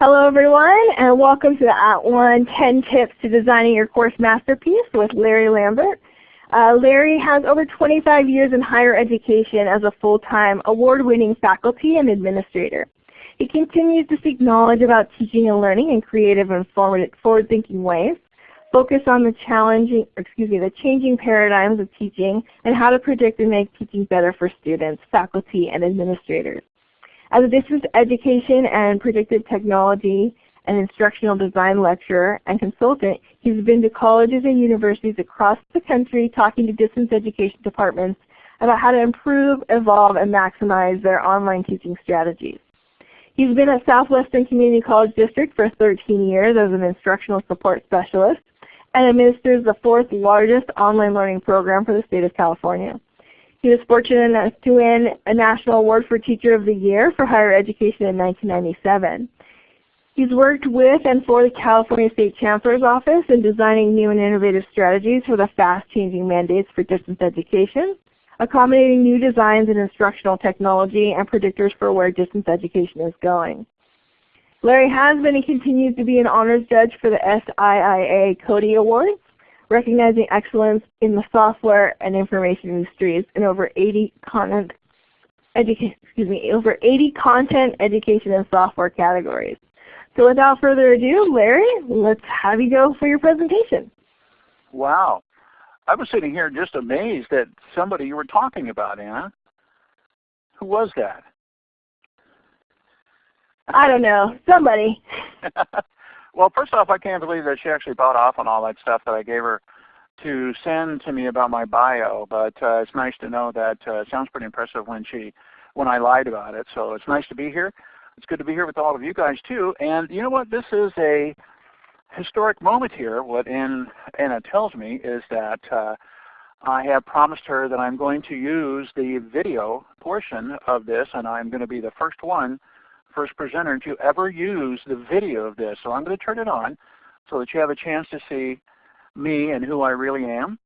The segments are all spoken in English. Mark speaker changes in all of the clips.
Speaker 1: Hello everyone and welcome to the @ONE 10 Tips to Designing Your Course Masterpiece with Larry Lambert. Uh, Larry has over 25 years in higher education as a full-time award-winning faculty and administrator. He continues to seek knowledge about teaching and learning in creative and forward-thinking ways, focus on the challenging, excuse me, the changing paradigms of teaching and how to predict and make teaching better for students, faculty, and administrators. As a distance education and predictive technology and instructional design lecturer and consultant, he's been to colleges and universities across the country talking to distance education departments about how to improve, evolve, and maximize their online teaching strategies. He's been at Southwestern Community College District for 13 years as an instructional support specialist and administers the fourth largest online learning program for the state of California. He was fortunate enough to win a National Award for Teacher of the Year for Higher Education in 1997. He's worked with and for the California State Chancellor's Office in designing new and innovative strategies for the fast-changing mandates for distance education accommodating new designs in instructional technology and predictors for where distance education is going. Larry has been and continues to be an honors judge for the SIIA CODiE Awards, recognizing excellence in the software and information industries in over 80 content, excuse me, over 80 content, education, and software categories. So without further ado, Larry, let's have you go for your presentation.
Speaker 2: Wow. I was sitting here just amazed at somebody you were talking about, Anna. Who was that?
Speaker 1: I don't know. Somebody.
Speaker 2: well, first off, I can't believe that she actually bought off on all that stuff that I gave her to send to me about my bio. But uh, it's nice to know that uh, it sounds pretty impressive when she when I lied about it. So it's nice to be here. It's good to be here with all of you guys too. And you know what? This is a historic moment here, what Anna tells me is that uh, I have promised her that I'm going to use the video portion of this and I'm going to be the first one, first presenter to ever use the video of this. So I'm going to turn it on so that you have a chance to see me and who I really am.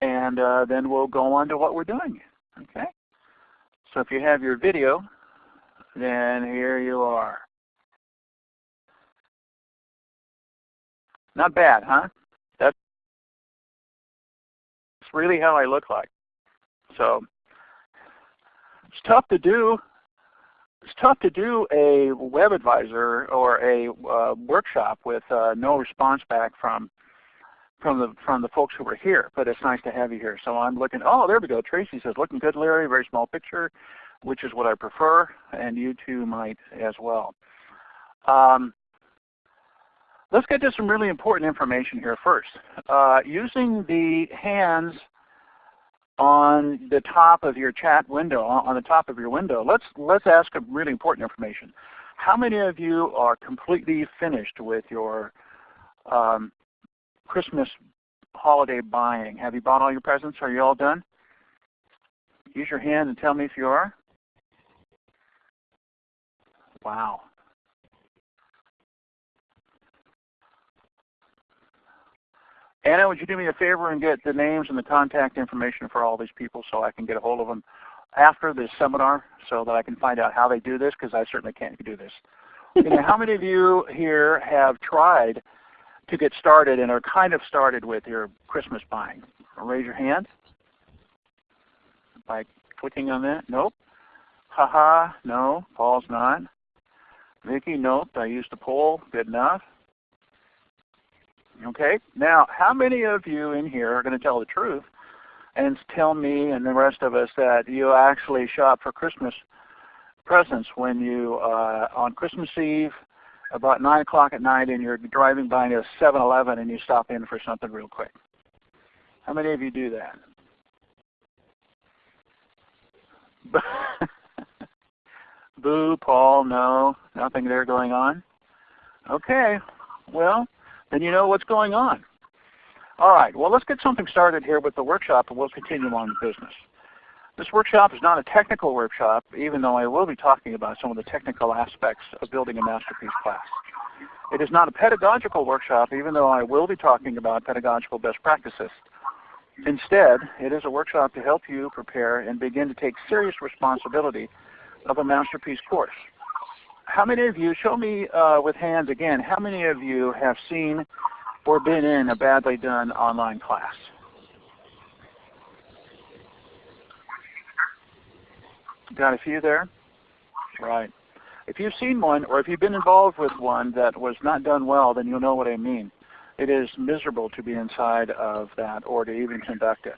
Speaker 2: And uh, then we'll go on to what we're doing. Okay? So if you have your video, then here you are. Not bad, huh? That's really how I look like. So it's tough to do. It's tough to do a web advisor or a uh, workshop with uh, no response back from from the from the folks who were here. But it's nice to have you here. So I'm looking. Oh, there we go. Tracy says, "Looking good, Larry. Very small picture, which is what I prefer, and you too might as well." Um, Let's get to some really important information here first. Uh, using the hands on the top of your chat window, on the top of your window, let's, let's ask a really important information. How many of you are completely finished with your um, Christmas holiday buying? Have you bought all your presents? Are you all done? Use your hand and tell me if you are. Wow. Anna, would you do me a favor and get the names and the contact information for all these people so I can get a hold of them after this seminar so that I can find out how they do this because I certainly can't do this. you know, how many of you here have tried to get started and are kind of started with your Christmas buying? Raise your hand by clicking on that. Nope. Haha, -ha, no. Paul's not. Vicki, nope. I used the poll. Good enough. Okay. Now, how many of you in here are going to tell the truth and tell me and the rest of us that you actually shop for Christmas presents when you uh, on Christmas Eve about 9 o'clock at night and you're driving by a 7-Eleven and you stop in for something real quick? How many of you do that? Boo, Paul, no, nothing there going on. Okay, well, then you know what's going on. All right, well let's get something started here with the workshop and we'll continue on the business. This workshop is not a technical workshop, even though I will be talking about some of the technical aspects of building a masterpiece class. It is not a pedagogical workshop, even though I will be talking about pedagogical best practices. Instead, it is a workshop to help you prepare and begin to take serious responsibility of a masterpiece course. How many of you, show me uh, with hands again, how many of you have seen or been in a badly done online class? Got a few there? Right. If you've seen one or if you've been involved with one that was not done well, then you'll know what I mean. It is miserable to be inside of that or to even conduct it.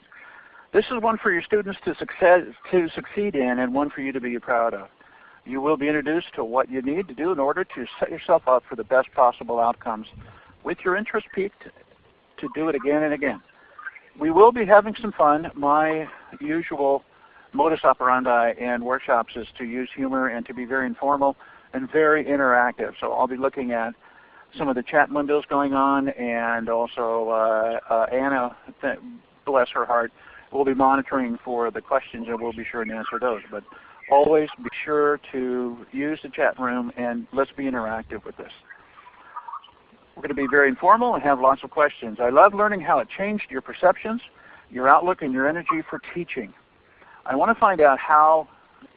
Speaker 2: This is one for your students to, success, to succeed in and one for you to be proud of. You will be introduced to what you need to do in order to set yourself up for the best possible outcomes with your interest piqued to do it again and again. We will be having some fun. My usual modus operandi in workshops is to use humor and to be very informal and very interactive. So I'll be looking at some of the chat windows going on and also uh, uh, Anna, bless her heart, will be monitoring for the questions and we'll be sure to answer those. But always be sure to use the chat room and let's be interactive with this. We're going to be very informal and have lots of questions. I love learning how it changed your perceptions, your outlook, and your energy for teaching. I want to find out how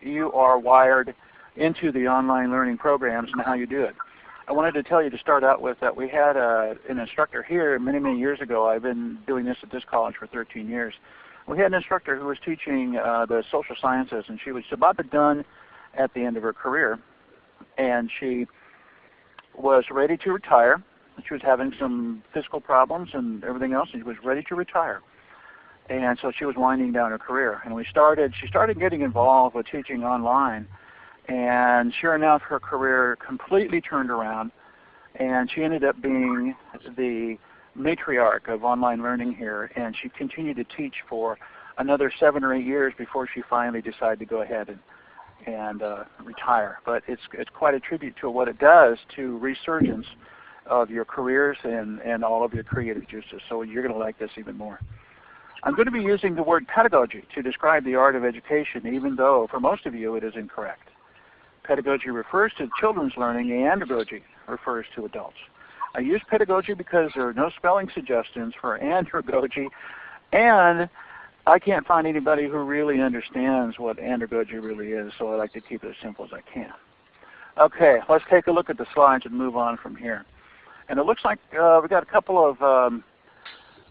Speaker 2: you are wired into the online learning programs and how you do it. I wanted to tell you to start out with that we had a, an instructor here many, many years ago. I've been doing this at this college for 13 years. We had an instructor who was teaching uh, the social sciences and she was about to done at the end of her career. And she was ready to retire. She was having some physical problems and everything else and she was ready to retire and so she was winding down her career. And we started, she started getting involved with teaching online, and sure enough, her career completely turned around, and she ended up being the matriarch of online learning here, and she continued to teach for another seven or eight years before she finally decided to go ahead and and uh, retire. But it's it's quite a tribute to what it does to resurgence of your careers and and all of your creative juices. So you're going to like this even more. I'm going to be using the word pedagogy to describe the art of education, even though for most of you it is incorrect. Pedagogy refers to children's learning and andragogy refers to adults. I use pedagogy because there are no spelling suggestions for andragogy and I can't find anybody who really understands what andragogy really is, so I like to keep it as simple as I can. Okay, let's take a look at the slides and move on from here. And it looks like uh, we've got a couple of um,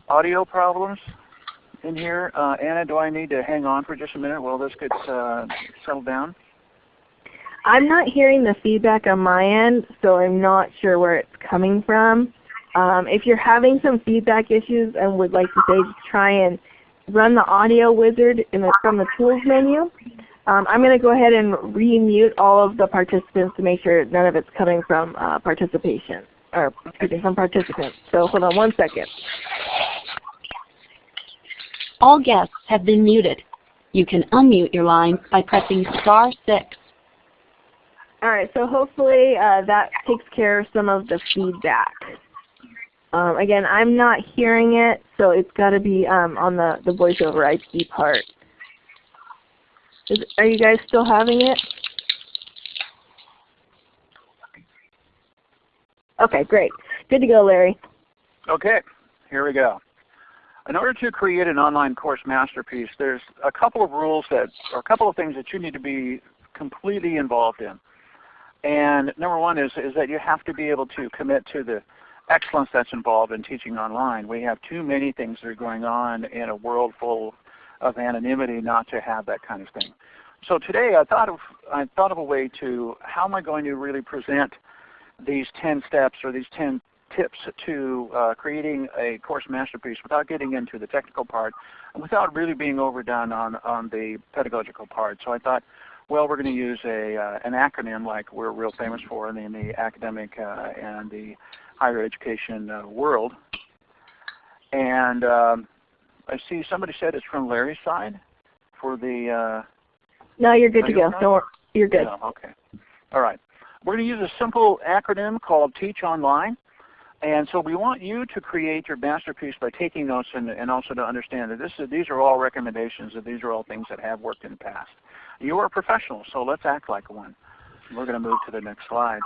Speaker 2: audio problems in here. Uh, Anna, do I need to hang on for just a minute while this gets uh, settled down?
Speaker 1: I'm not hearing the feedback on my end, so I'm not sure where it's coming from. Um, if you're having some feedback issues and would like to say try and run the audio wizard the, from the tools menu, um, I'm going to go ahead and remute all of the participants to make sure none of it's coming from uh, participation, or excuse me, from participants. So hold on one second.
Speaker 3: All guests have been muted. You can unmute your line by pressing star 6.
Speaker 1: All right, so hopefully uh, that takes care of some of the feedback. Um, again, I'm not hearing it, so it's got to be um, on the, the voice over IP part. Is, are you guys still having it? Okay, great. Good to go, Larry.
Speaker 2: Okay, here we go. In order to create an online course masterpiece, there's a couple of rules that, or a couple of things that you need to be completely involved in. And number one is, is that you have to be able to commit to the excellence that's involved in teaching online. We have too many things that are going on in a world full of anonymity not to have that kind of thing. So today I thought of, I thought of a way to, how am I going to really present these 10 steps or these 10 tips to uh, creating a course masterpiece without getting into the technical part and without really being overdone on, on the pedagogical part. So I thought, well, we're going to use a, uh, an acronym like we're real famous for in the, in the academic uh, and the higher education uh, world. And um, I see somebody said it's from Larry's side for the. Uh,
Speaker 1: no, you're good to go. Don't you're good.
Speaker 2: Yeah, okay. All right. We're going to use a simple acronym called Teach Online. And so we want you to create your masterpiece by taking notes and, and also to understand that this is, these are all recommendations, that these are all things that have worked in the past. You are a professional, so let's act like one. We're going to move to the next slide.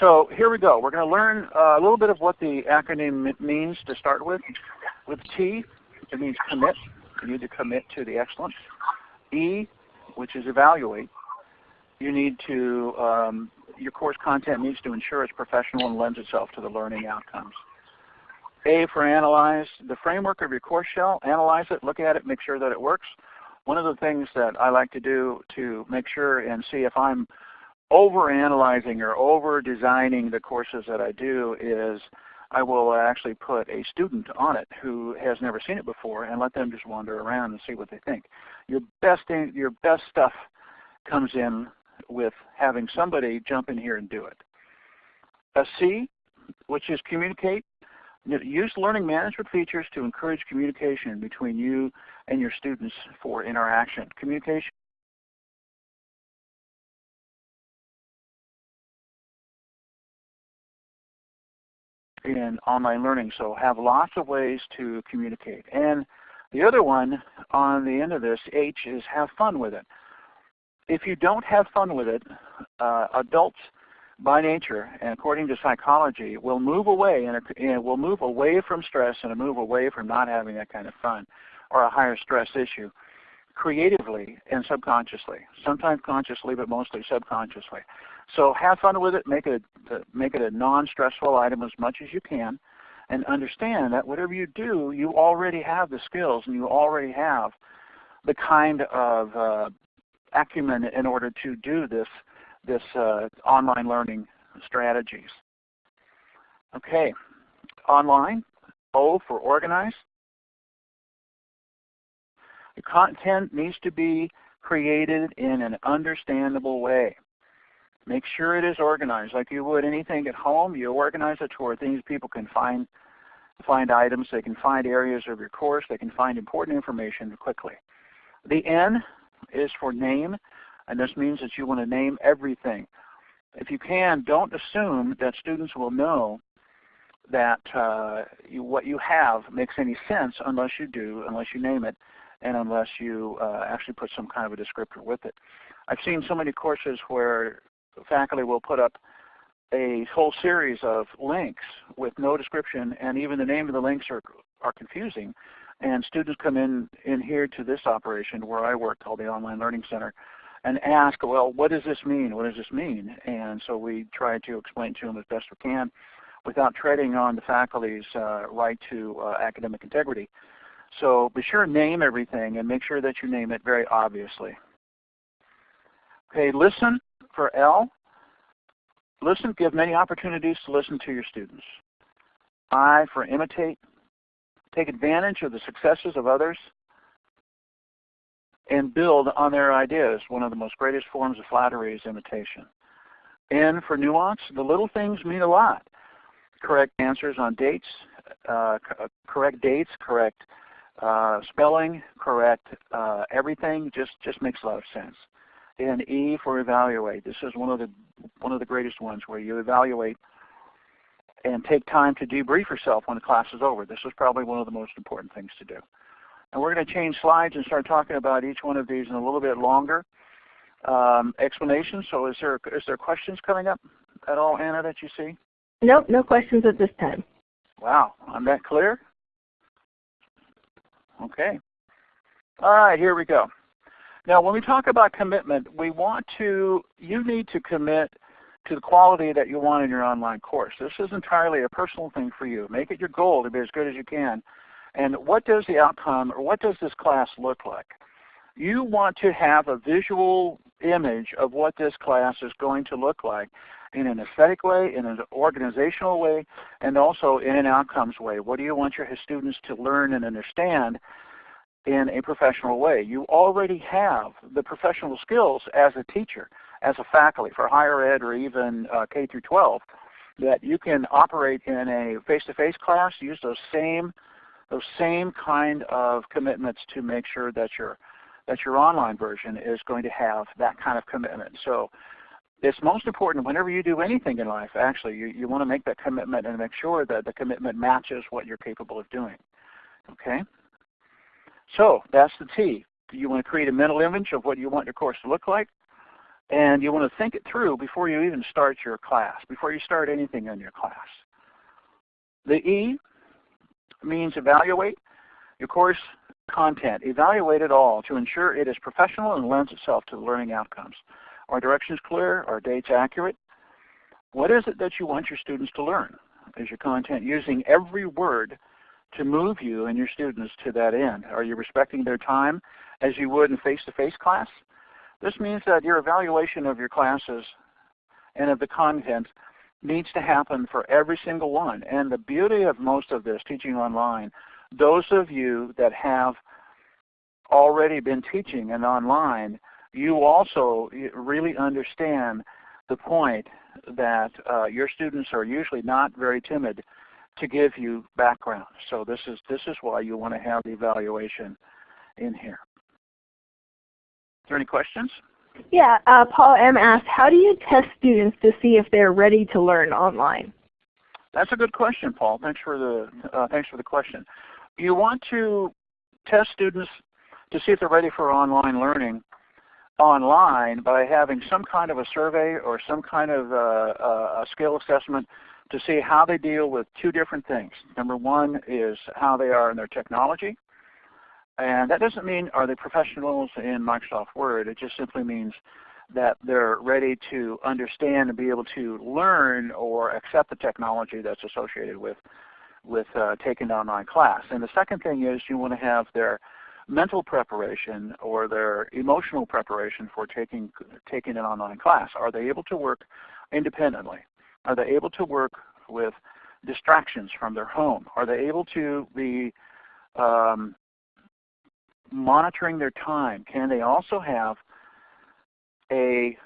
Speaker 2: So here we go. We're going to learn uh, a little bit of what the acronym means to start with. With T, it means commit. You need to commit to the excellence. E, which is evaluate. You need to, um, your course content needs to ensure it's professional and lends itself to the learning outcomes. A for analyze, the framework of your course shell, analyze it, look at it, make sure that it works. One of the things that I like to do to make sure and see if I'm over analyzing or over designing the courses that I do is I will actually put a student on it who has never seen it before and let them just wander around and see what they think. Your best, your best stuff comes in with having somebody jump in here and do it. A C, which is communicate. Use learning management features to encourage communication between you and your students for interaction. Communication in online learning, so have lots of ways to communicate. And the other one on the end of this, H, is have fun with it. If you don't have fun with it, uh, adults by nature, and according to psychology, will move away and, and will move away from stress and move away from not having that kind of fun or a higher stress issue creatively and subconsciously. Sometimes consciously, but mostly subconsciously. So have fun with it. Make it a, make it a non-stressful item as much as you can, and understand that whatever you do, you already have the skills and you already have the kind of uh, acumen in order to do this this uh, online learning strategies. Okay, online. O for organize. The content needs to be created in an understandable way. Make sure it is organized like you would anything at home. You organize it to where things people can find find items, they can find areas of your course, they can find important information quickly. The N is for name, and this means that you want to name everything. If you can, don't assume that students will know that uh, you, what you have makes any sense unless you do, unless you name it, and unless you uh, actually put some kind of a descriptor with it. I've seen so many courses where faculty will put up a whole series of links with no description and even the name of the links are, are confusing. And students come in, in here to this operation where I work called the Online Learning Center and ask, well, what does this mean? What does this mean? And so we try to explain to them as best we can without treading on the faculty's uh, right to uh, academic integrity. So be sure to name everything and make sure that you name it very obviously. Okay, listen for L. Listen, give many opportunities to listen to your students. I for imitate. Take advantage of the successes of others and build on their ideas. One of the most greatest forms of flattery is imitation. N for nuance. The little things mean a lot. Correct answers on dates, uh, correct dates, correct uh, spelling, correct uh, everything just, just makes a lot of sense. And E for evaluate. This is one of the one of the greatest ones where you evaluate and take time to debrief yourself when the class is over. This is probably one of the most important things to do. And we're going to change slides and start talking about each one of these in a little bit longer um, explanation. So is there is there questions coming up at all, Anna, that you see?
Speaker 1: Nope, no questions at this time.
Speaker 2: Wow, I'm that clear? Okay. All right, here we go. Now when we talk about commitment, we want to, you need to commit to the quality that you want in your online course. This is entirely a personal thing for you. Make it your goal to be as good as you can. And what does the outcome, or what does this class look like? You want to have a visual image of what this class is going to look like in an aesthetic way, in an organizational way, and also in an outcomes way. What do you want your students to learn and understand in a professional way. You already have the professional skills as a teacher, as a faculty for higher ed or even uh, K through 12 that you can operate in a face-to-face -face class, use those same those same kind of commitments to make sure that your that your online version is going to have that kind of commitment. So it's most important whenever you do anything in life, actually, you, you want to make that commitment and make sure that the commitment matches what you're capable of doing. Okay? So that's the T. Do You want to create a mental image of what you want your course to look like. And you want to think it through before you even start your class, before you start anything in your class. The E means evaluate your course content. Evaluate it all to ensure it is professional and lends itself to the learning outcomes. Are directions clear? Are dates accurate? What is it that you want your students to learn? Is your content using every word to move you and your students to that end? Are you respecting their time as you would in face-to-face -face class? This means that your evaluation of your classes and of the content needs to happen for every single one. And the beauty of most of this teaching online, those of you that have already been teaching and online, you also really understand the point that uh, your students are usually not very timid to give you background. So this is, this is why you want to have the evaluation in here. There any questions?
Speaker 1: Yeah, uh, Paul M. asked, how do you test students to see if they're ready to learn online?
Speaker 2: That's a good question, Paul. Thanks for the, uh, thanks for the question. You want to test students to see if they're ready for online learning online by having some kind of a survey or some kind of uh, uh, a skill assessment to see how they deal with two different things. Number one is how they are in their technology. And that doesn't mean are they professionals in Microsoft Word. It just simply means that they're ready to understand and be able to learn or accept the technology that's associated with, with uh, taking an online class. And the second thing is you want to have their mental preparation or their emotional preparation for taking, taking an online class. Are they able to work independently? Are they able to work with distractions from their home? Are they able to be um, monitoring their time? Can they also have a,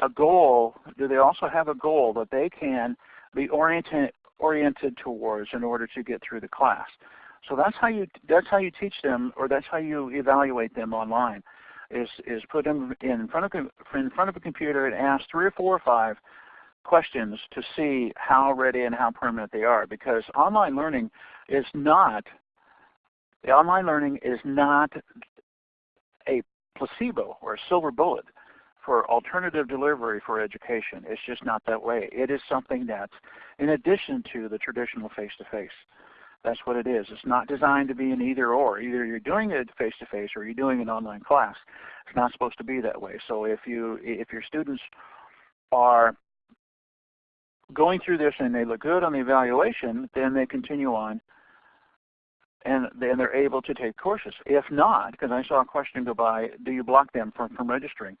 Speaker 2: a goal? Do they also have a goal that they can be oriented, oriented towards in order to get through the class? So that's how you that's how you teach them, or that's how you evaluate them online. Is is put them in front of in front of a computer and ask three or four or five questions to see how ready and how permanent they are. Because online learning is not the online learning is not a placebo or a silver bullet for alternative delivery for education. It's just not that way. It is something that's in addition to the traditional face-to-face. -face. That's what it is. It's not designed to be an either or. Either you're doing it face-to-face -face or you're doing an online class. It's not supposed to be that way. So if, you, if your students are going through this and they look good on the evaluation, then they continue on and then they're able to take courses. If not, because I saw a question go by, do you block them from, from registering?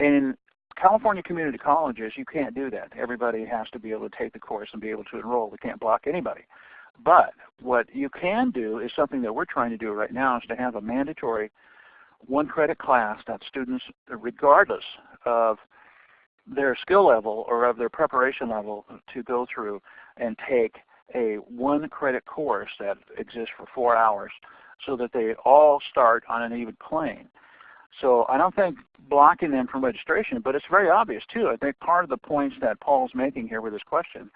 Speaker 2: In California community colleges, you can't do that. Everybody has to be able to take the course and be able to enroll. We can't block anybody. But what you can do is something that we're trying to do right now is to have a mandatory one credit class that students, regardless of their skill level or of their preparation level to go through and take a one credit course that exists for four hours so that they all start on an even plane. So I don't think blocking them from registration, but it's very obvious too. I think part of the points that Paul's making here with this question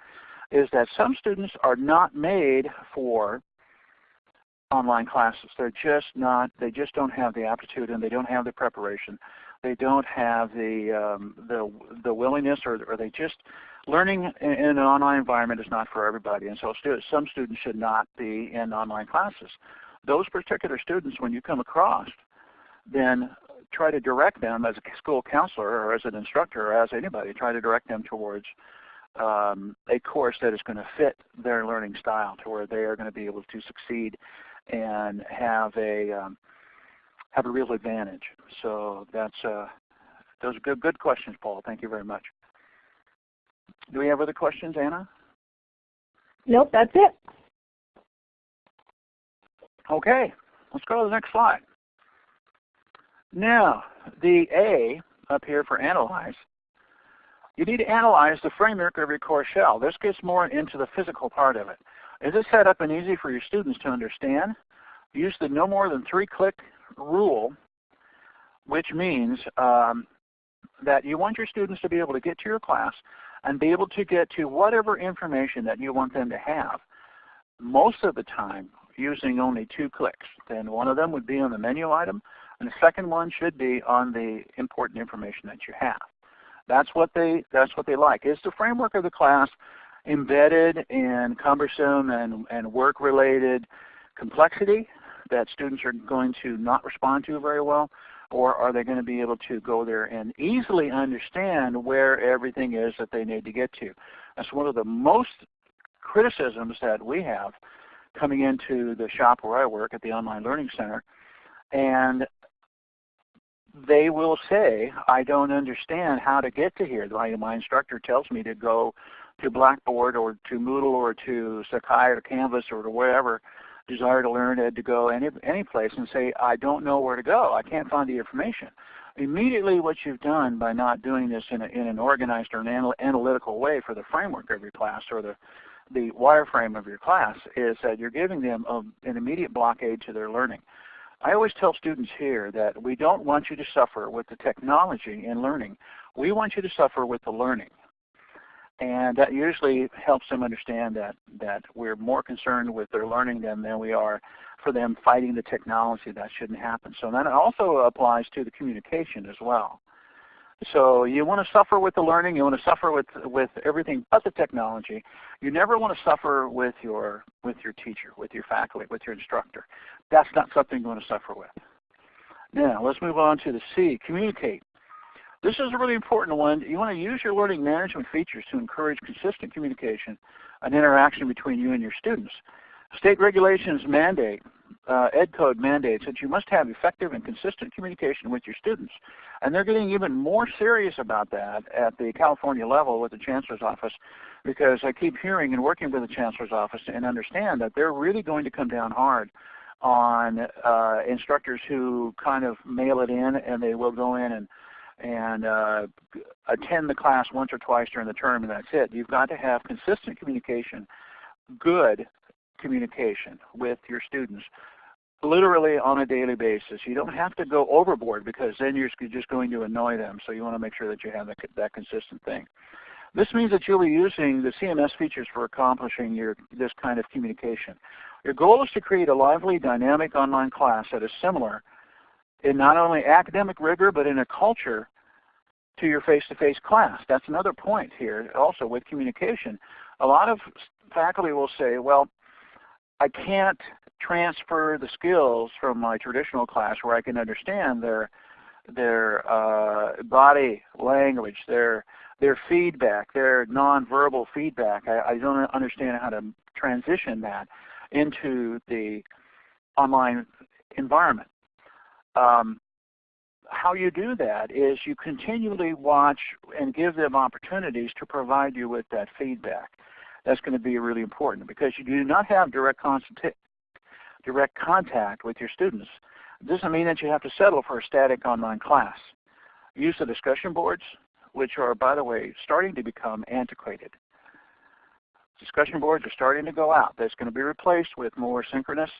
Speaker 2: is that some students are not made for online classes. They're just not, they just don't have the aptitude and they don't have the preparation. They don't have the, um, the, the willingness or, or they just, learning in, an online environment is not for everybody. And so stu some students should not be in online classes. Those particular students, when you come across, then try to direct them as a school counselor or as an instructor or as anybody, try to direct them towards um, a course that is going to fit their learning style to where they are going to be able to succeed and have a um, have a real advantage. So that's uh, those are good good questions, Paul. Thank you very much. Do we have other questions, Anna?
Speaker 1: Nope, that's it.
Speaker 2: Okay, let's go to the next slide. Now, the A up here for analyze you need to analyze the framework of your core shell. This gets more into the physical part of it. Is it set up and easy for your students to understand? Use the no more than three click rule, which means um, that you want your students to be able to get to your class and be able to get to whatever information that you want them to have. Most of the time using only two clicks. Then one of them would be on the menu item and the second one should be on the important information that you have. That's what they that's what they like. Is the framework of the class embedded in cumbersome and, and work related complexity that students are going to not respond to very well? Or are they going to be able to go there and easily understand where everything is that they need to get to? That's one of the most criticisms that we have coming into the shop where I work at the Online Learning Center. And they will say, I don't understand how to get to here. My, my instructor tells me to go to Blackboard or to Moodle or to Sakai or Canvas or to wherever desire to learn ed to go any, any place and say, I don't know where to go. I can't find the information. Immediately what you've done by not doing this in, a, in an organized or an anal analytical way for the framework of your class or the, the wireframe of your class is that you're giving them a, an immediate blockade to their learning. I always tell students here that we don't want you to suffer with the technology in learning. We want you to suffer with the learning. And that usually helps them understand that, that we're more concerned with their learning than, than we are for them fighting the technology. That shouldn't happen. So that also applies to the communication as well. So you want to suffer with the learning, you want to suffer with, with everything but the technology. You never want to suffer with your, with your teacher, with your faculty, with your instructor. That's not something you want to suffer with. Now let's move on to the C, communicate. This is a really important one. You want to use your learning management features to encourage consistent communication and interaction between you and your students. State regulations mandate, uh, Ed Code mandates that you must have effective and consistent communication with your students. And they're getting even more serious about that at the California level with the Chancellor's Office because I keep hearing and working with the Chancellor's Office and understand that they're really going to come down hard on uh, instructors who kind of mail it in and they will go in and and uh, attend the class once or twice during the term and that's it. You've got to have consistent communication, good communication with your students literally on a daily basis. You don't have to go overboard because then you're just going to annoy them. So you want to make sure that you have that, that consistent thing. This means that you'll be using the CMS features for accomplishing your, this kind of communication. Your goal is to create a lively, dynamic online class that is similar in not only academic rigor, but in a culture to your face-to-face -face class. That's another point here also with communication. A lot of faculty will say, well, I can't transfer the skills from my traditional class where I can understand their their uh, body language, their their feedback, their nonverbal feedback. I, I don't understand how to transition that into the online environment. Um, how you do that is you continually watch and give them opportunities to provide you with that feedback. That's going to be really important because you do not have direct, direct contact with your students. It doesn't mean that you have to settle for a static online class. Use the discussion boards, which are, by the way, starting to become antiquated. Discussion boards are starting to go out. That's going to be replaced with more synchronous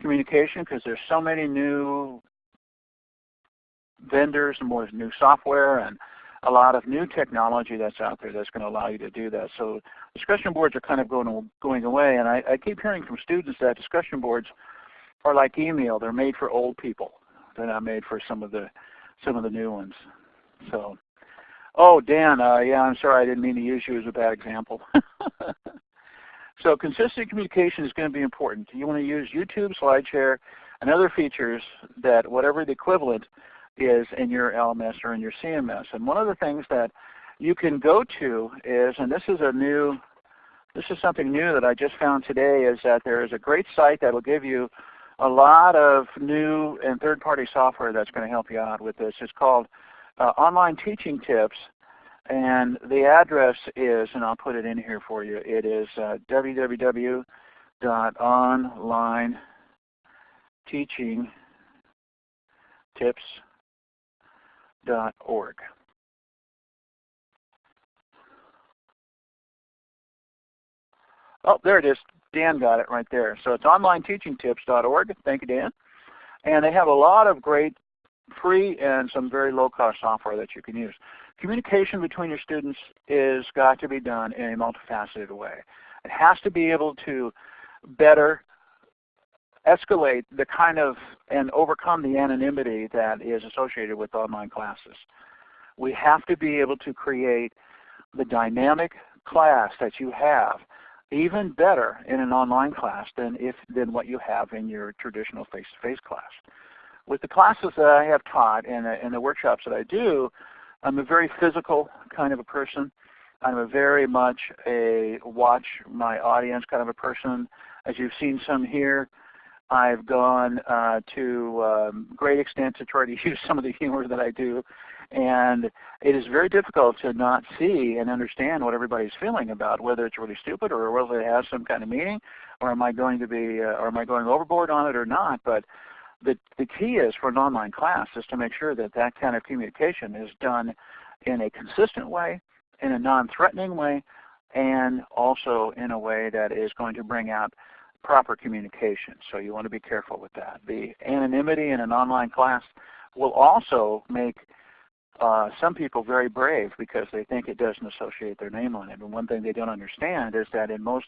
Speaker 2: communication because there's so many new vendors and more new software and a lot of new technology that's out there that's going to allow you to do that. So discussion boards are kind of going, going away. And I, I keep hearing from students that discussion boards are like email. They're made for old people. They're not made for some of the some of the new ones. So, oh Dan, uh, yeah, I'm sorry, I didn't mean to use you as a bad example. so consistent communication is going to be important. You want to use YouTube, SlideShare, and other features that whatever the equivalent is in your LMS or in your CMS. And one of the things that you can go to is, and this is a new, this is something new that I just found today, is that there is a great site that will give you a lot of new and third-party software that's going to help you out with this. It's called uh, Online Teaching Tips. And the address is, and I'll put it in here for you, it is uh, www.onlineteachingtips.com org. Oh, there it is. Dan got it right there. So it's onlineteachingtips.org. Thank you, Dan. And they have a lot of great free and some very low-cost software that you can use. Communication between your students is got to be done in a multifaceted way. It has to be able to better escalate the kind of and overcome the anonymity that is associated with online classes. We have to be able to create the dynamic class that you have even better in an online class than if than what you have in your traditional face-to-face -face class. with the classes that I have taught and, and the workshops that I do, I'm a very physical kind of a person. I'm a very much a watch my audience kind of a person. As you've seen some here, I've gone uh, to um, great extent to try to use some of the humor that I do. And it is very difficult to not see and understand what everybody's feeling about, whether it's really stupid or whether it has some kind of meaning, or am I going to be, uh, or am I going overboard on it or not. But the, the key is for an online class is to make sure that that kind of communication is done in a consistent way, in a non-threatening way, and also in a way that is going to bring out proper communication. So you want to be careful with that. The anonymity in an online class will also make uh, some people very brave because they think it doesn't associate their name on it. And one thing they don't understand is that in most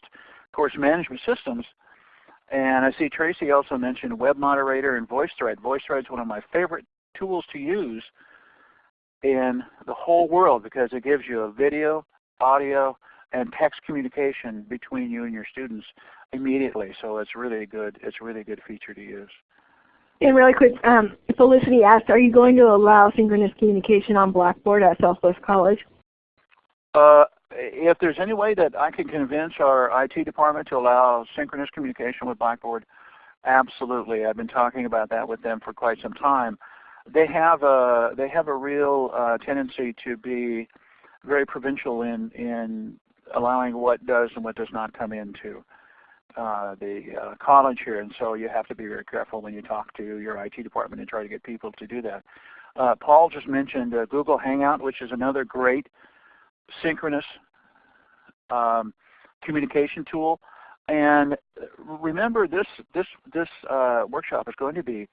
Speaker 2: course management systems, and I see Tracy also mentioned Web Moderator and VoiceThread. VoiceThread is one of my favorite tools to use in the whole world because it gives you a video, audio, and text communication between you and your students immediately. So it's really good. It's a really good feature to use.
Speaker 1: And really quick, um, Felicity asked, are you going to allow synchronous communication on Blackboard at Southwest College?
Speaker 2: Uh, if there's any way that I can convince our IT department to allow synchronous communication with Blackboard, absolutely. I've been talking about that with them for quite some time. They have a they have a real uh, tendency to be very provincial in in allowing what does and what does not come into uh, the uh, college here, and so you have to be very careful when you talk to your IT department and try to get people to do that. Uh, Paul just mentioned uh, Google Hangout, which is another great synchronous um, communication tool. And remember, this this this uh, workshop is going to be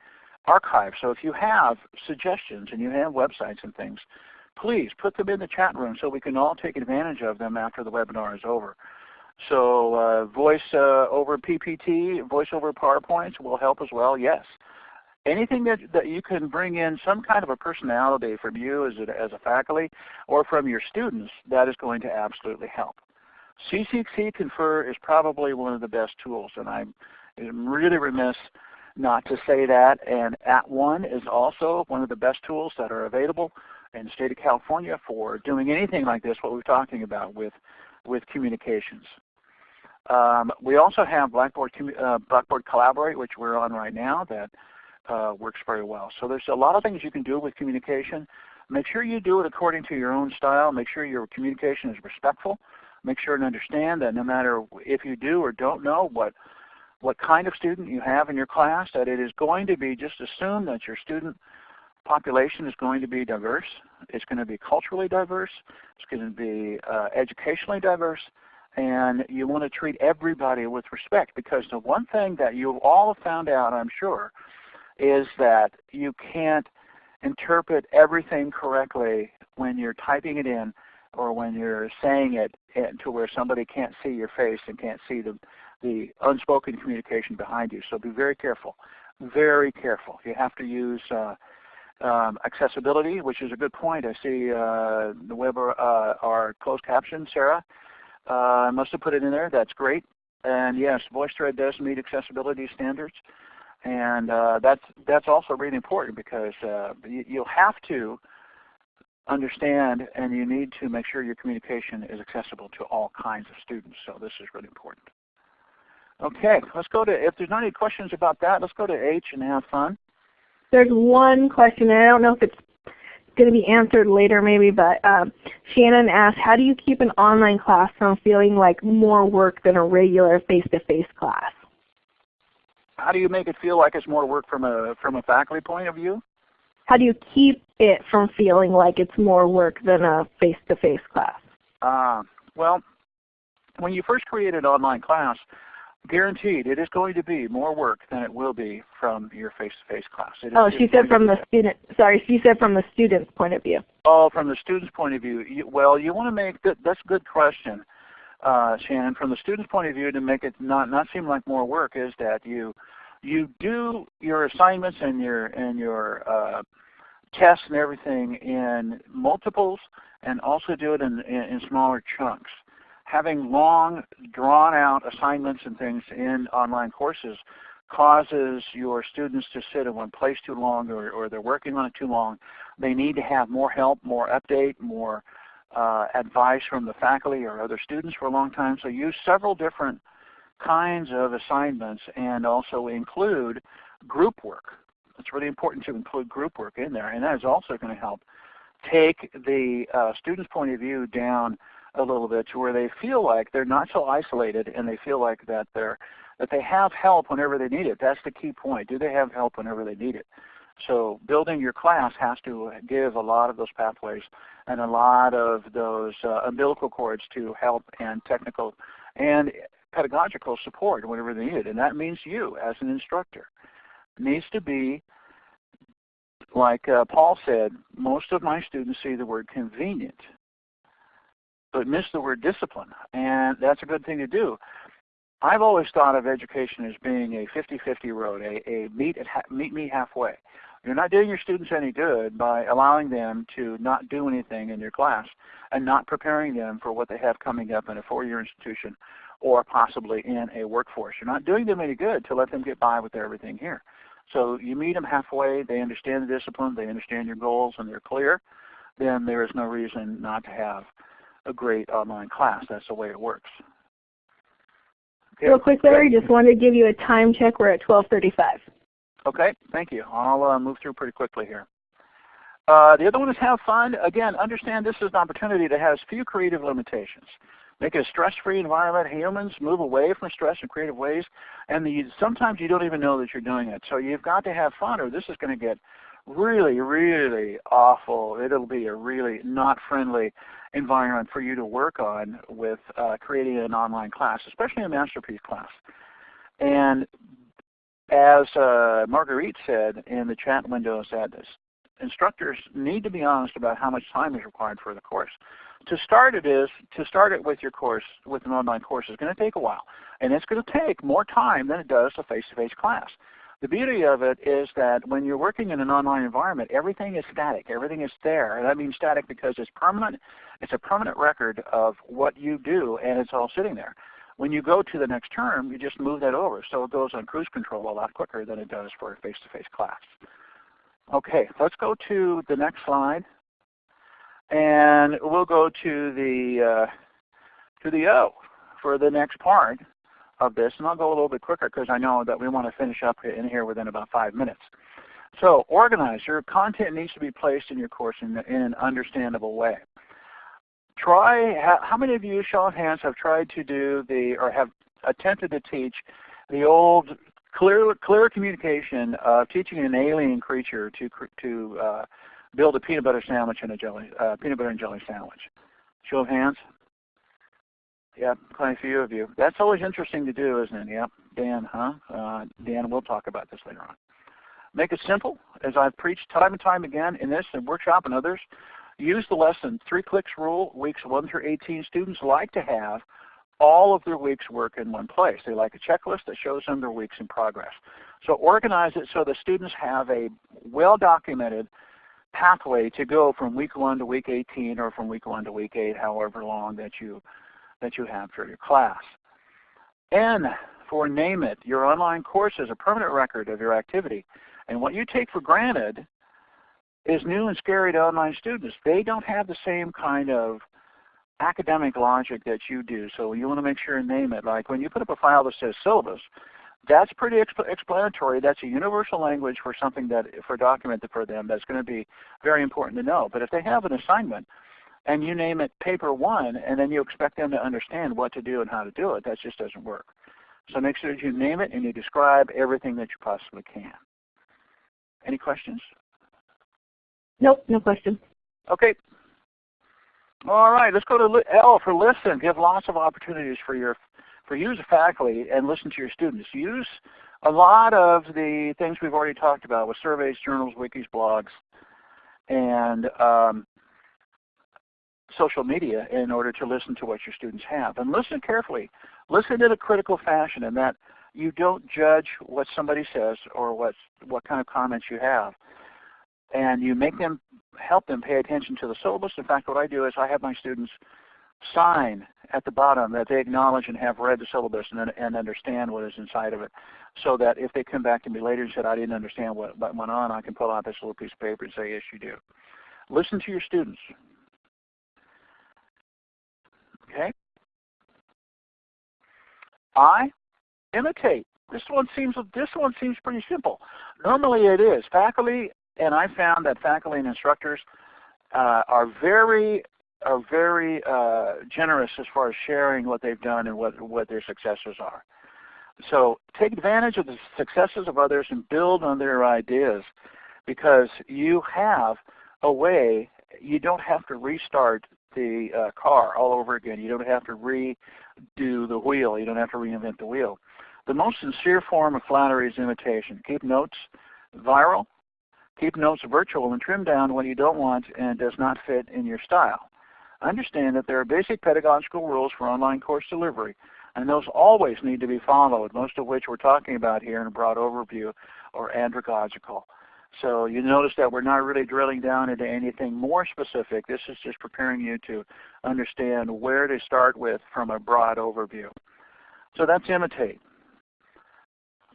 Speaker 2: archived. So if you have suggestions and you have websites and things, please put them in the chat room so we can all take advantage of them after the webinar is over. So uh, voice uh, over PPT, voice over PowerPoints will help as well, yes. Anything that, that you can bring in some kind of a personality from you as a, as a faculty or from your students, that is going to absolutely help. CCC Confer is probably one of the best tools, and I'm, I'm really remiss not to say that. And At @ONE is also one of the best tools that are available in the state of California for doing anything like this, what we're talking about with, with communications. Um, we also have Blackboard, uh, Blackboard Collaborate, which we're on right now, that uh, works very well. So there's a lot of things you can do with communication. Make sure you do it according to your own style. Make sure your communication is respectful. Make sure and understand that no matter if you do or don't know what what kind of student you have in your class, that it is going to be just assume that your student population is going to be diverse. It's going to be culturally diverse. It's going to be uh, educationally diverse. And you want to treat everybody with respect because the one thing that you all found out, I'm sure, is that you can't interpret everything correctly when you're typing it in or when you're saying it to where somebody can't see your face and can't see the, the unspoken communication behind you. So be very careful. Very careful. You have to use uh, um, accessibility, which is a good point. I see uh, the web uh, our closed caption, Sarah. Uh, must have put it in there. That's great. And yes, VoiceThread does meet accessibility standards. And uh, that's, that's also really important because uh, you, you'll have to understand and you need to make sure your communication is accessible to all kinds of students. So this is really important. Okay, let's go to, if there's not any questions about that, let's go to H and have fun.
Speaker 1: There's one question, and I don't know if it's going to be answered later maybe, but um, Shannon asked, how do you keep an online class from feeling like more work than a regular face-to-face -face class?
Speaker 2: How do you make it feel like it's more work from a, from a faculty point of view?
Speaker 1: How do you keep it from feeling like it's more work than a face-to-face -face class?
Speaker 2: Uh, well, when you first create an online class, guaranteed it is going to be more work than it will be from your face-to-face -face class. It
Speaker 1: oh, she said from the student. Sorry, she said from the student's point of view.
Speaker 2: Oh, from the student's point of view. You, well, you want to make that. That's a good question, uh, Shannon. From the student's point of view, to make it not not seem like more work is that you you do your assignments and your and your uh, tests and everything in multiples, and also do it in, in, in smaller chunks having long, drawn out assignments and things in online courses causes your students to sit in one place too long or, or they're working on it too long. They need to have more help, more update, more uh, advice from the faculty or other students for a long time. So use several different kinds of assignments and also include group work. It's really important to include group work in there and that is also going to help take the uh, student's point of view down a little bit to where they feel like they're not so isolated and they feel like that they're that they have help whenever they need it. That's the key point. Do they have help whenever they need it? So building your class has to give a lot of those pathways and a lot of those uh, umbilical cords to help and technical and pedagogical support whenever they need it. And that means you as an instructor. Needs to be, like uh, Paul said, most of my students see the word convenient but miss the word discipline. And that's a good thing to do. I've always thought of education as being a 50-50 road, a, a meet, meet me halfway. You're not doing your students any good by allowing them to not do anything in your class and not preparing them for what they have coming up in a four-year institution or possibly in a workforce. You're not doing them any good to let them get by with everything here. So you meet them halfway, they understand the discipline, they understand your goals, and they're clear, then there is no reason not to have a great online class. That's the way it works.
Speaker 1: Okay. Real quick, Larry, just wanted to give you a time check. We're at 1235.
Speaker 2: Okay, thank you. I'll uh, move through pretty quickly here. Uh, the other one is have fun. Again, understand this is an opportunity that has few creative limitations. Make it a stress-free environment. Humans move away from stress in creative ways, and the, sometimes you don't even know that you're doing it. So you've got to have fun, or this is going to get really, really awful. It'll be a really not friendly environment for you to work on with uh, creating an online class, especially a Masterpiece class. And as uh, Marguerite said in the chat window, said this, instructors need to be honest about how much time is required for the course. To start it is to start it with your course with an online course is going to take a while, and it's going to take more time than it does a face-to-face -face class. The beauty of it is that when you're working in an online environment, everything is static. Everything is there. And that means static because it's permanent. It's a permanent record of what you do, and it's all sitting there. When you go to the next term, you just move that over. So it goes on cruise control a lot quicker than it does for a face-to-face -face class. Okay, let's go to the next slide. And we'll go to the, uh, to the O for the next part of this, and I'll go a little bit quicker because I know that we want to finish up in here within about five minutes. So organize. Your content needs to be placed in your course in, in an understandable way. Try, how many of you, show of hands, have tried to do the, or have attempted to teach the old clear, clear communication of teaching an alien creature to, to uh, build a peanut butter sandwich and a jelly, uh, peanut butter and jelly sandwich? Show of hands. Yep, quite a few of you. That's always interesting to do, isn't it? Yep, Dan, huh? Uh, Dan, we'll talk about this later on. Make it simple, as I've preached time and time again in this and workshop and others. Use the lesson three clicks rule, weeks 1 through 18. Students like to have all of their week's work in one place. They like a checklist that shows them their weeks in progress. So organize it so the students have a well-documented pathway to go from week 1 to week 18 or from week 1 to week 8, however long that you that you have for your class. N for name it. Your online course is a permanent record of your activity. And what you take for granted is new and scary to online students. They don't have the same kind of academic logic that you do. So you want to make sure and name it. Like when you put up a file that says syllabus, that's pretty exp explanatory. That's a universal language for something that, for a document for them that's going to be very important to know. But if they have an assignment and you name it paper one, and then you expect them to understand what to do and how to do it. That just doesn't work. So make sure that you name it and you describe everything that you possibly can. Any questions?
Speaker 1: Nope, no questions.
Speaker 2: Okay. All right, let's go to L for listen. Give lots of opportunities for your for you as a faculty and listen to your students. Use a lot of the things we've already talked about with surveys, journals, wikis, blogs, and um, social media in order to listen to what your students have. And listen carefully. Listen in a critical fashion in that you don't judge what somebody says or what, what kind of comments you have. And you make them, help them pay attention to the syllabus. In fact, what I do is I have my students sign at the bottom that they acknowledge and have read the syllabus and, and understand what is inside of it so that if they come back to me later and said, I didn't understand what, what went on, I can pull out this little piece of paper and say, yes, you do. Listen to your students. Okay? I imitate. This one seems this one seems pretty simple. Normally it is. Faculty and I found that faculty and instructors uh, are very are very uh, generous as far as sharing what they've done and what what their successes are. So take advantage of the successes of others and build on their ideas because you have a way, you don't have to restart the uh, car all over again. You don't have to redo the wheel. You don't have to reinvent the wheel. The most sincere form of flattery is imitation. Keep notes viral. Keep notes virtual and trim down when you don't want and does not fit in your style. Understand that there are basic pedagogical rules for online course delivery and those always need to be followed, most of which we're talking about here in a broad overview or andragogical. So you notice that we're not really drilling down into anything more specific. This is just preparing you to understand where to start with from a broad overview. So that's imitate.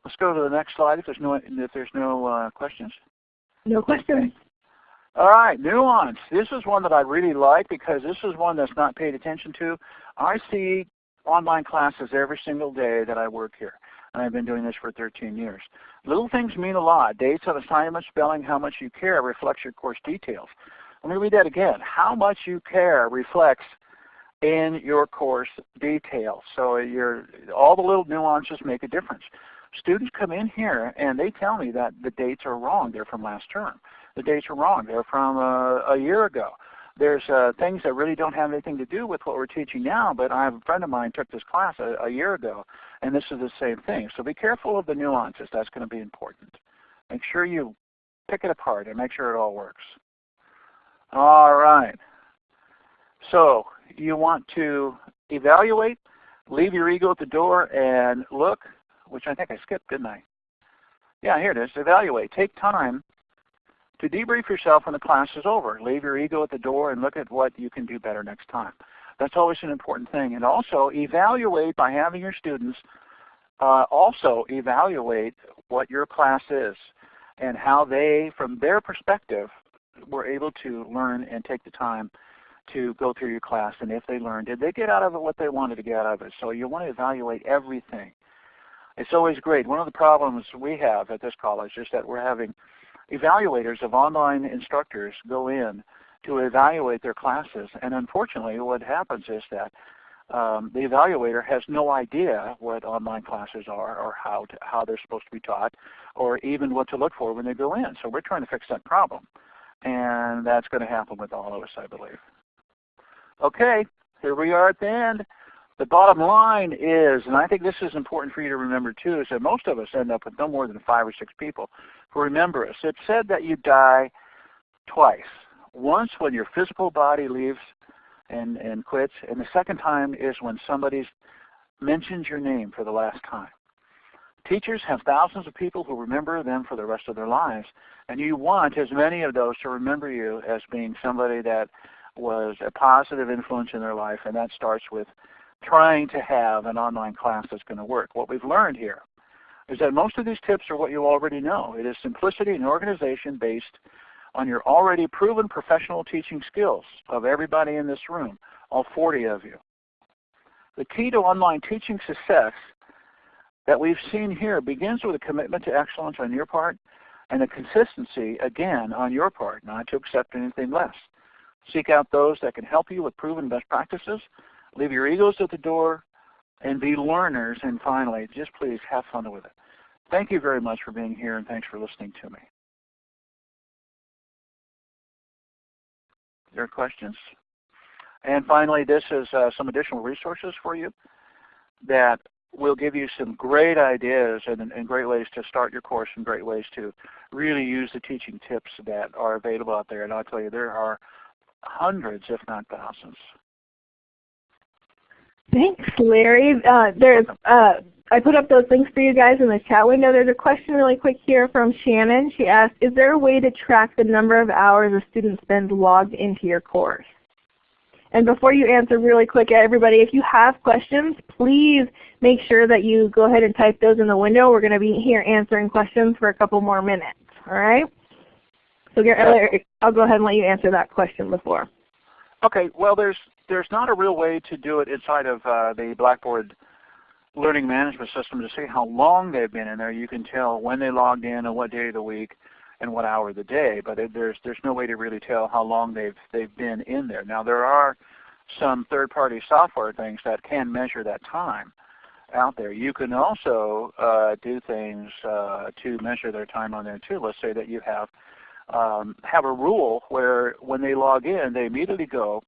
Speaker 2: Let's go to the next slide if there's no, if there's no uh, questions.
Speaker 1: No questions.
Speaker 2: All right, nuance. This is one that I really like because this is one that's not paid attention to. I see online classes every single day that I work here. And I've been doing this for 13 years. Little things mean a lot. Dates of assignment, spelling, how much you care reflects your course details. Let me read that again. How much you care reflects in your course details. So your, all the little nuances make a difference. Students come in here and they tell me that the dates are wrong. They're from last term. The dates are wrong. They're from uh, a year ago there's uh, things that really don't have anything to do with what we're teaching now, but I have a friend of mine took this class a, a year ago, and this is the same thing. So be careful of the nuances. That's going to be important. Make sure you pick it apart and make sure it all works. All right. So you want to evaluate, leave your ego at the door, and look, which I think I skipped, didn't I? Yeah, here it is. Evaluate. Take time to debrief yourself when the class is over. Leave your ego at the door and look at what you can do better next time. That's always an important thing. And also evaluate by having your students uh, also evaluate what your class is and how they, from their perspective, were able to learn and take the time to go through your class. And if they learned, did they get out of it what they wanted to get out of it? So you want to evaluate everything. It's always great. One of the problems we have at this college is that we're having evaluators of online instructors go in to evaluate their classes. And unfortunately what happens is that um, the evaluator has no idea what online classes are or how, to, how they're supposed to be taught or even what to look for when they go in. So we're trying to fix that problem. And that's going to happen with all of us, I believe. Okay, here we are at the end. The bottom line is, and I think this is important for you to remember too, is that most of us end up with no more than five or six people who remember us. It's said that you die twice. Once when your physical body leaves and, and quits, and the second time is when somebody mentions your name for the last time. Teachers have thousands of people who remember them for the rest of their lives, and you want as many of those to remember you as being somebody that was a positive influence in their life, and that starts with trying to have an online class that's going to work. What we've learned here is that most of these tips are what you already know. It is simplicity and organization based on your already proven professional teaching skills of everybody in this room, all 40 of you. The key to online teaching success that we've seen here begins with a commitment to excellence on your part and a consistency, again, on your part, not to accept anything less. Seek out those that can help you with proven best practices Leave your egos at the door and be learners. And finally, just please have fun with it. Thank you very much for being here and thanks for listening to me. There are questions? And finally, this is uh, some additional resources for you that will give you some great ideas and, and, great ways to start your course and great ways to really use the teaching tips that are available out there. And I'll tell you, there are hundreds, if not thousands.
Speaker 1: Thanks, Larry. Uh, there's, uh, I put up those links for you guys in the chat window. There's a question really quick here from Shannon. She asked, is there a way to track the number of hours a student spends logged into your course? And before you answer really quick, everybody, if you have questions, please make sure that you go ahead and type those in the window. We're going to be here answering questions for a couple more minutes. All right? So Larry, I'll go ahead and let you answer that question before.
Speaker 2: Okay. Well, there's there's not a real way to do it inside of uh, the Blackboard learning management system to see how long they've been in there. You can tell when they logged in and what day of the week and what hour of the day, but it, there's there's no way to really tell how long they've they've been in there. Now there are some third-party software things that can measure that time out there. You can also uh, do things uh, to measure their time on there too. Let's say that you have um, have a rule where when they log in, they immediately go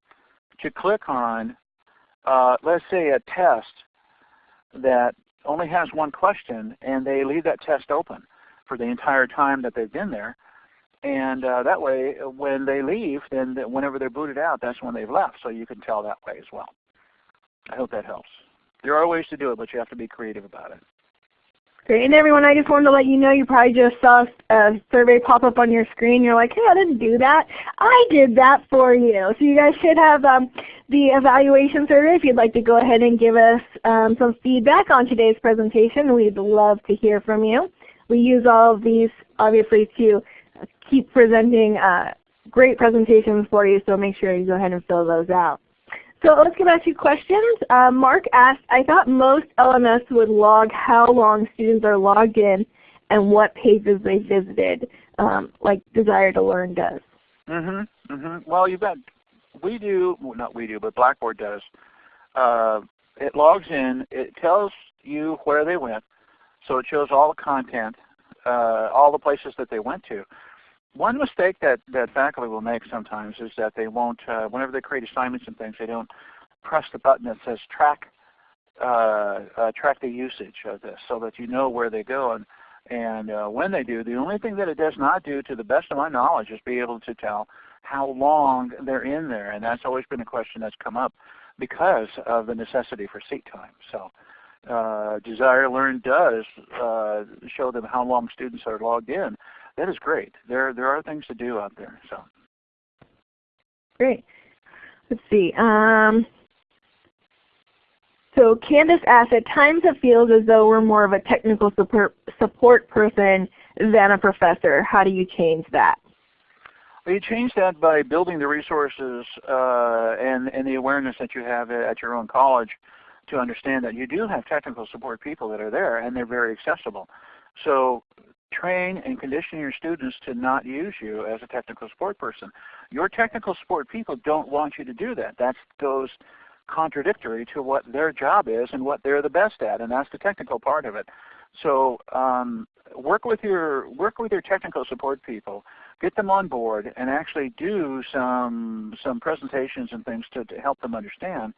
Speaker 2: to click on, uh, let's say a test that only has one question, and they leave that test open for the entire time that they've been there. And uh, that way, when they leave, then whenever they're booted out, that's when they've left. So you can tell that way as well. I hope that helps. There are ways to do it, but you have to be creative about it.
Speaker 1: Great. And everyone, I just wanted to let you know you probably just saw a survey pop up on your screen. You're like, hey, I didn't do that. I did that for you. So you guys should have um, the evaluation survey if you'd like to go ahead and give us um, some feedback on today's presentation. We'd love to hear from you. We use all of these obviously to keep presenting uh, great presentations for you, so make sure you go ahead and fill those out. So let's get back to questions. Uh, Mark asked, I thought most LMS would log how long students are logged in and what pages they visited, um, like Desire to Learn does.
Speaker 2: Mhm. Mm mhm. Well, you bet. We do, well, not we do, but Blackboard does. Uh, it logs in. It tells you where they went, so it shows all the content, uh, all the places that they went to. One mistake that, that faculty will make sometimes is that they won't, uh, whenever they create assignments and things, they don't press the button that says track uh, uh, track the usage of this so that you know where they go and, and uh, when they do. The only thing that it does not do, to the best of my knowledge, is be able to tell how long they're in there. And that's always been a question that's come up because of the necessity for seat time. So uh, Desire Learn does uh, show them how long students are logged in that is great. There there are things to do out there. So
Speaker 1: great. Let's see. Um, so Candace asked, at times it feels as though we're more of a technical support, support person than a professor. How do you change that?
Speaker 2: Well, you change that by building the resources uh, and, and the awareness that you have at your own college to understand that you do have technical support people that are there and they're very accessible. So train and condition your students to not use you as a technical support person. Your technical support people don't want you to do that. That goes contradictory to what their job is and what they're the best at, and that's the technical part of it. So um, work with your work with your technical support people, get them on board, and actually do some some presentations and things to, to help them understand,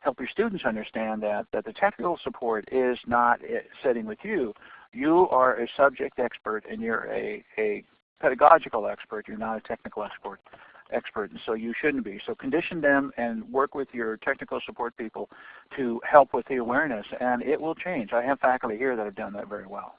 Speaker 2: help your students understand that that the technical support is not eh, sitting with you you are a subject expert and you're a, a pedagogical expert. You're not a technical expert expert, and so you shouldn't be. So condition them and work with your technical support people to help with the awareness, and it will change. I have faculty here that have done that very well.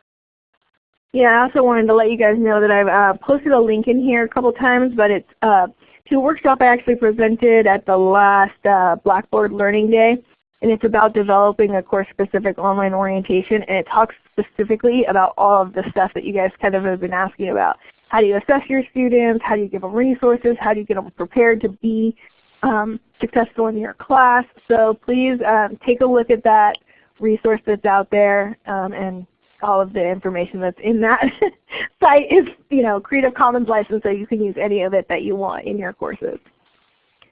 Speaker 1: Yeah, I also wanted to let you guys know that I've uh, posted a link in here a couple times, but it's uh, to a workshop I actually presented at the last uh, Blackboard Learning Day and it's about developing a course-specific online orientation, and it talks specifically about all of the stuff that you guys kind of have been asking about. How do you assess your students? How do you give them resources? How do you get them prepared to be um, successful in your class? So please um, take a look at that resource that's out there um, and all of the information that's in that site is you know Creative Commons license so you can use any of it that you want in your courses.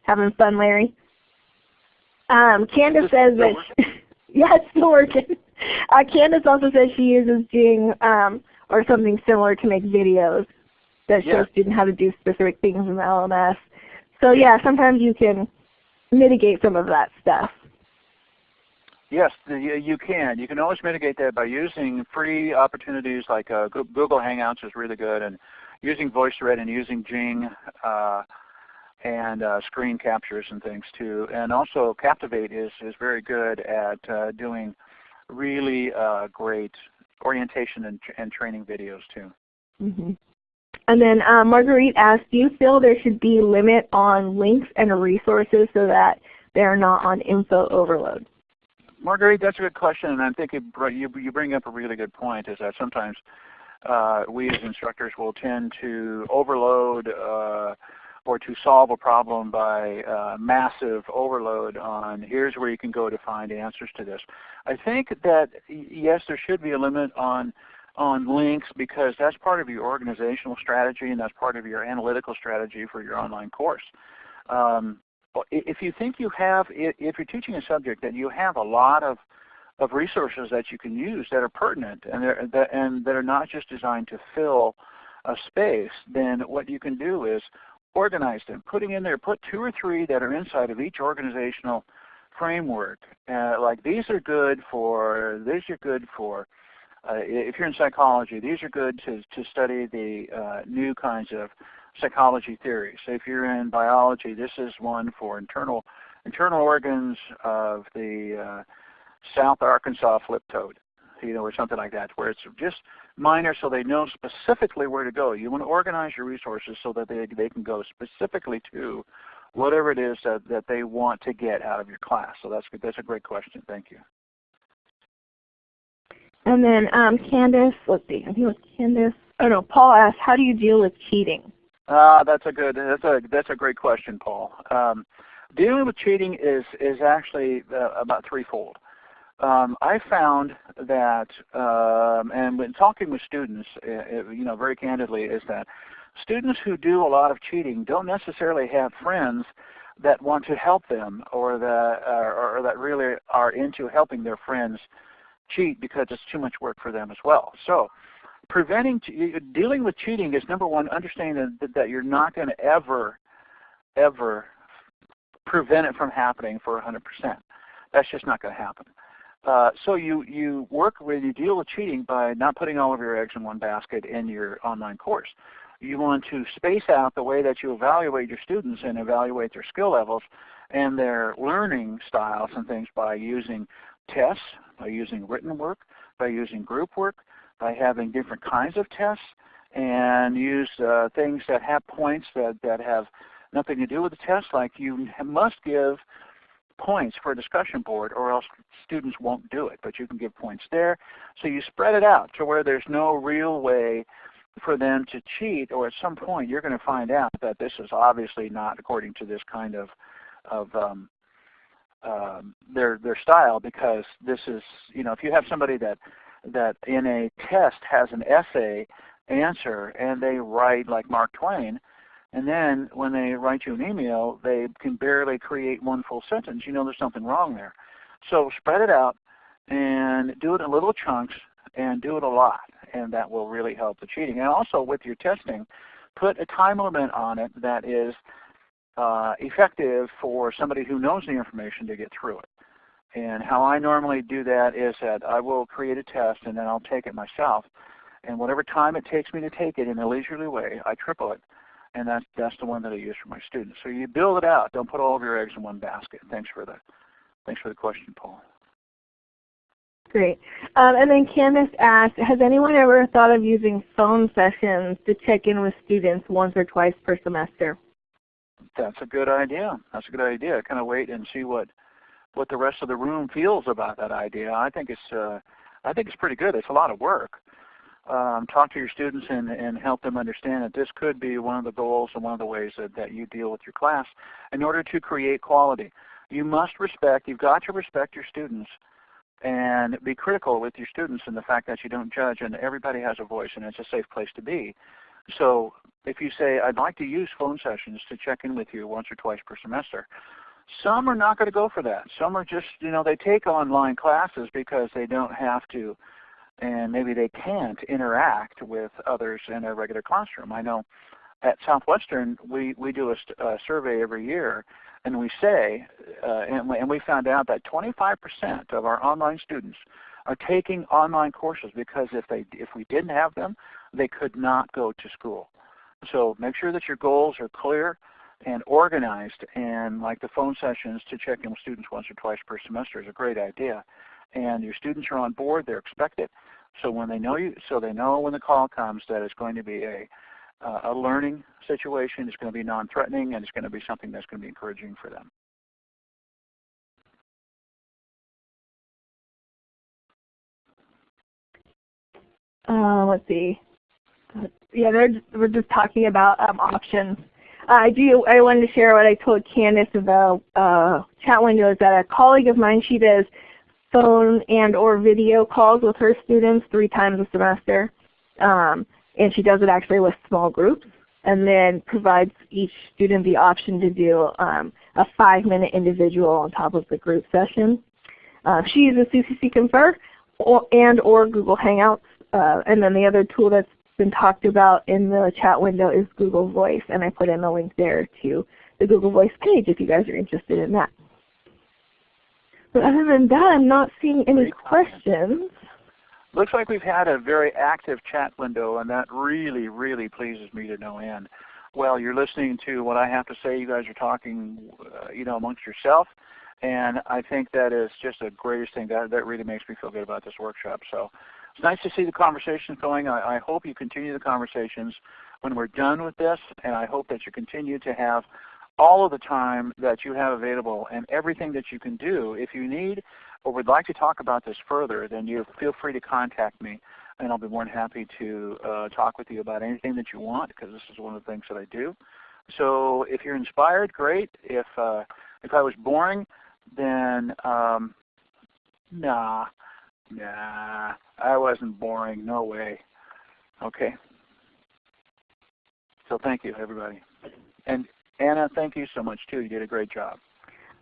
Speaker 1: Having fun, Larry? Um, Candace says that, yeah, it's still working. Uh, Candace also says she uses Jing um, or something similar to make videos that show students how to do specific things in the LMS. So yeah, sometimes you can mitigate some of that stuff.
Speaker 2: Yes, you can. You can always mitigate that by using free opportunities like uh, Google Hangouts is really good, and using VoiceThread and using Jing. Uh, and uh, screen captures and things too. And also Captivate is, is very good at uh, doing really uh, great orientation and, and training videos too.
Speaker 1: Mm -hmm. And then uh, Marguerite asked, do you feel there should be limit on links and resources so that they're not on info overload?
Speaker 2: Marguerite, that's a good question, and I think you, you bring up a really good point, is that sometimes uh, we as instructors will tend to overload uh, or to solve a problem by uh, massive overload on here's where you can go to find answers to this. I think that yes, there should be a limit on on links because that's part of your organizational strategy and that's part of your analytical strategy for your online course. Um, if you think you have, if you're teaching a subject that you have a lot of of resources that you can use that are pertinent and, that, and that are not just designed to fill a space, then what you can do is organize them, putting in there, put two or three that are inside of each organizational framework. Uh, like these are good for, these are good for, uh, if you're in psychology, these are good to, to study the uh, new kinds of psychology theories. So if you're in biology, this is one for internal internal organs of the uh, South Arkansas flip toad, you know, or something like that, where it's just minor so they know specifically where to go. You want to organize your resources so that they, they can go specifically to whatever it is that, that they want to get out of your class. So that's, that's a great question. Thank you.
Speaker 1: And then um, Candace, let's see, I think it was Candace, oh no, Paul asked, how do you deal with cheating?
Speaker 2: Uh, that's a good, that's a, that's a great question, Paul. Um, dealing with cheating is, is actually uh, about threefold um, I found that, um, and when talking with students, uh, you know, very candidly, is that students who do a lot of cheating don't necessarily have friends that want to help them or that, uh, or that really are into helping their friends cheat because it's too much work for them as well. So preventing, dealing with cheating is number one, understanding that, that you're not going to ever, ever prevent it from happening for 100%. That's just not going to happen. Uh, so you, you work with, you deal with cheating by not putting all of your eggs in one basket in your online course. You want to space out the way that you evaluate your students and evaluate their skill levels and their learning styles and things by using tests, by using written work, by using group work, by having different kinds of tests, and use uh, things that have points that, that have nothing to do with the test, like you must give points for a discussion board or else students won't do it. But you can give points there. So you spread it out to where there's no real way for them to cheat or at some point you're going to find out that this is obviously not according to this kind of, of um, um, their, their style because this is, you know, if you have somebody that, that in a test has an essay answer and they write like Mark Twain, and then when they write you an email, they can barely create one full sentence. You know there's something wrong there. So spread it out and do it in little chunks and do it a lot. And that will really help the cheating. And also with your testing, put a time limit on it that is uh, effective for somebody who knows the information to get through it. And how I normally do that is that I will create a test and then I'll take it myself. And whatever time it takes me to take it in a leisurely way, I triple it and that's that's the one that I use for my students. So you build it out. Don't put all of your eggs in one basket. Thanks for the thanks for the question, Paul.
Speaker 1: Great. Um, and then Candace asked, has anyone ever thought of using phone sessions to check in with students once or twice per semester?
Speaker 2: That's a good idea. That's a good idea. Kind of wait and see what what the rest of the room feels about that idea. I think it's uh, I think it's pretty good. It's a lot of work um, talk to your students and, and help them understand that this could be one of the goals and one of the ways that, that you deal with your class in order to create quality. You must respect, you've got to respect your students and be critical with your students in the fact that you don't judge and everybody has a voice and it's a safe place to be. So if you say, I'd like to use phone sessions to check in with you once or twice per semester, some are not going to go for that. Some are just, you know, they take online classes because they don't have to and maybe they can't interact with others in a regular classroom. I know at Southwestern we, we do a, a survey every year and we say, uh, and, we, and we found out that 25% of our online students are taking online courses because if, they, if we didn't have them, they could not go to school. So make sure that your goals are clear and organized and like the phone sessions to check in with students once or twice per semester is a great idea and your students are on board, they're expected. So when they know you, so they know when the call comes that it's going to be a, uh, a learning situation. It's going to be non-threatening, and it's going to be something that's going to be encouraging for them.
Speaker 1: Uh, let's see. Yeah, we're just talking about um, options. I do. I wanted to share what I told Candace about uh, chat windows. That a colleague of mine, she does phone and or video calls with her students three times a semester, um, and she does it actually with small groups, and then provides each student the option to do um, a five-minute individual on top of the group session. Uh, she uses CCC Confer or, and or Google Hangouts uh, and then the other tool that's been talked about in the chat window is Google Voice, and I put in a link there to the Google Voice page if you guys are interested in that. But other than that, I'm not seeing any questions.
Speaker 2: Looks like we've had a very active chat window, and that really, really pleases me to no end. Well, you're listening to what I have to say. You guys are talking, uh, you know, amongst yourself, and I think that is just the greatest thing. That that really makes me feel good about this workshop. So it's nice to see the conversations going. I, I hope you continue the conversations when we're done with this, and I hope that you continue to have all of the time that you have available and everything that you can do. If you need or would like to talk about this further, then you feel free to contact me and I'll be more than happy to uh, talk with you about anything that you want because this is one of the things that I do. So if you're inspired, great. If, uh, if I was boring, then um, nah, Nah, I wasn't boring. No way. Okay. So thank you, everybody. And Anna, thank you so much too. You did a great job.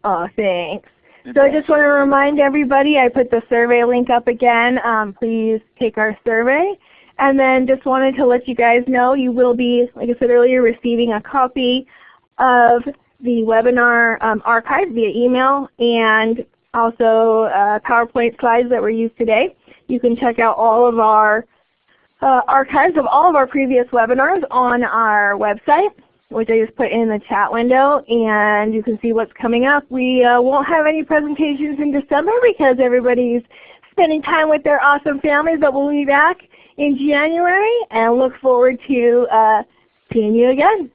Speaker 1: Oh, thanks. So I just want to remind everybody, I put the survey link up again. Um, please take our survey. And then just wanted to let you guys know you will be, like I said earlier, receiving a copy of the webinar um, archive via email and also uh, PowerPoint slides that were used today. You can check out all of our uh, archives of all of our previous webinars on our website, which I just put in the chat window, and you can see what's coming up. We uh, won't have any presentations in December because everybody's spending time with their awesome families, but we'll be back in January and look forward to uh, seeing you again.